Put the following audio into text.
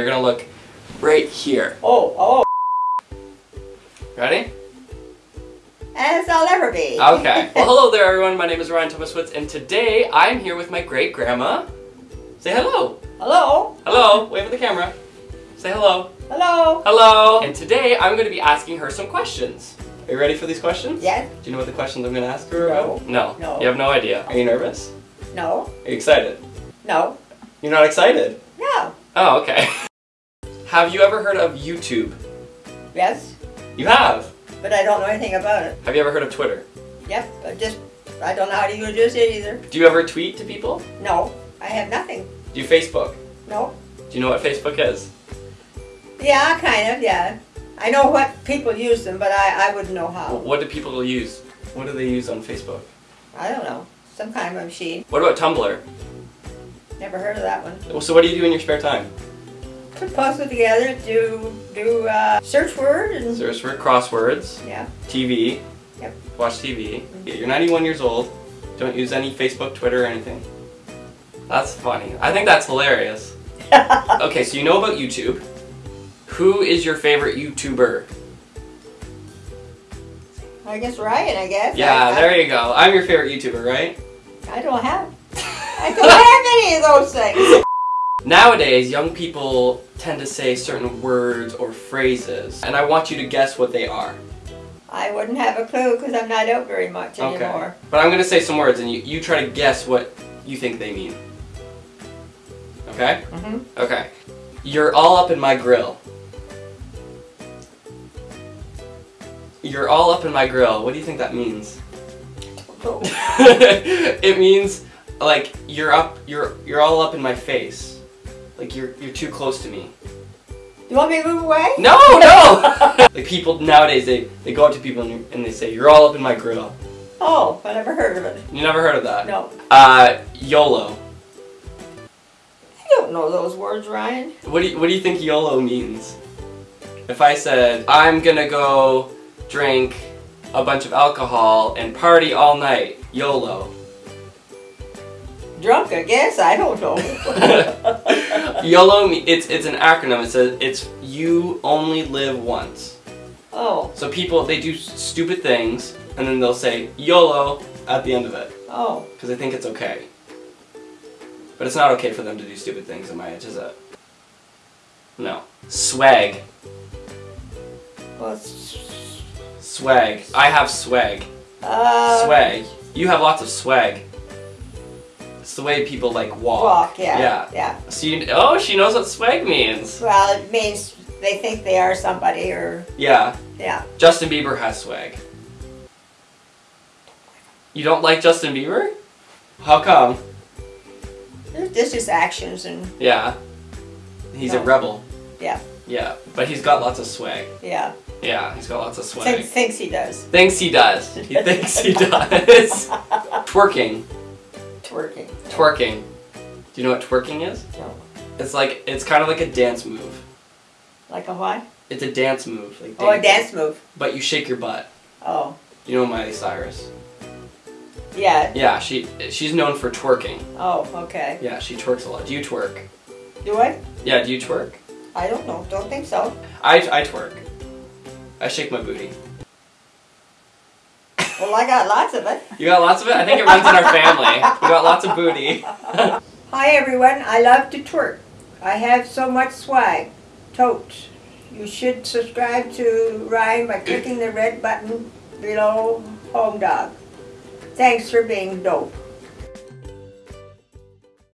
you're gonna look right here. Oh, oh. Ready? As I'll ever be. Okay. Well, hello there, everyone. My name is Ryan Thomaswitz, and today I'm here with my great grandma. Say hello. Hello. Hello. Wave at the camera. Say hello. Hello. Hello. And today I'm going to be asking her some questions. Are you ready for these questions? Yes. Do you know what the questions I'm going to ask her No. about? No. No. You have no idea. Are you nervous? No. Are you excited? No. You're not excited? No. Oh, okay. have you ever heard of YouTube? Yes. You have. But I don't know anything about it. Have you ever heard of Twitter? Yep. But just, I don't know how to use it either. Do you ever tweet to people? No. I have nothing. Do you Facebook? No. Do you know what Facebook is? Yeah, kind of, yeah. I know what people use them, but I, I wouldn't know how. What do people use? What do they use on Facebook? I don't know. Some kind of machine. What about Tumblr? Never heard of that one. So what do you do in your spare time? Put puzzle together, do do uh, search word and Search for crosswords, yeah. TV, Yep. watch TV. You're 91 years old. Don't use any Facebook, Twitter, or anything. That's funny. I think that's hilarious. Okay, so you know about YouTube. Who is your favorite YouTuber? I guess Ryan. I guess. Yeah, I, there you go. I'm your favorite YouTuber, right? I don't have. I don't have any of those things. Nowadays, young people tend to say certain words or phrases, and I want you to guess what they are. I wouldn't have a clue because I'm not out very much Okay. anymore. But I'm gonna say some words, and you, you try to guess what you think they mean. Okay? Mm-hmm. Okay. You're all up in my grill. You're all up in my grill. What do you think that means? it means like you're up you're you're all up in my face. Like you're you're too close to me. You want me to move away? No, no. like people nowadays they they go up to people and, and they say you're all up in my grill. Oh, I never heard of it. You never heard of that? No. Uh YOLO. I don't know those words, Ryan. What do you, what do you think YOLO means? If I said I'm gonna go drink a bunch of alcohol and party all night, YOLO. Drunk, I guess. I don't know. YOLO it's it's an acronym. It says it's you only live once. oh, So people they do stupid things and then they'll say YOLO at the end of it oh. because they think it's okay. But it's not okay for them to do stupid things at my age, is it? No. Swag. Well, Swag. I have swag. uh, swag. You have lots of swag. It's the way people like walk. Walk, yeah. Yeah. Yeah. So you, oh, she knows what swag means. Well, it means they think they are somebody or, Yeah. yeah. Justin Bieber has swag. You don't like Justin Bieber? How come? This just actions and, Yeah. He's a rebel. Yeah. Yeah. But he's got lots of swag. yeah. Yeah, he's got lots of swag. Thinks, thinks he does. Thinks he does. He thinks he does. Twerking. Twerking. Twerking. Do you know what twerking is? No. It's like it's kind of like a dance move. Like a what? It's a dance move, like Oh, a dance- dance move. But you shake your butt. Oh. You know Miley Cyrus? Yeah. Yeah, she she's known for twerking. Oh, okay. Yeah, she twerks a lot. Do you twerk? Do I? Yeah, do you twerk? I don't know. Don't think so. I I twerk. I shake my booty. Well, I got lots of it. You got lots of it. I think it runs in our family. We got lots of booty. Hi, everyone. I love to twerk. I have so much swag. Totes. You should subscribe to Ryan by clicking the red button below Home Dog. Thanks for being dope.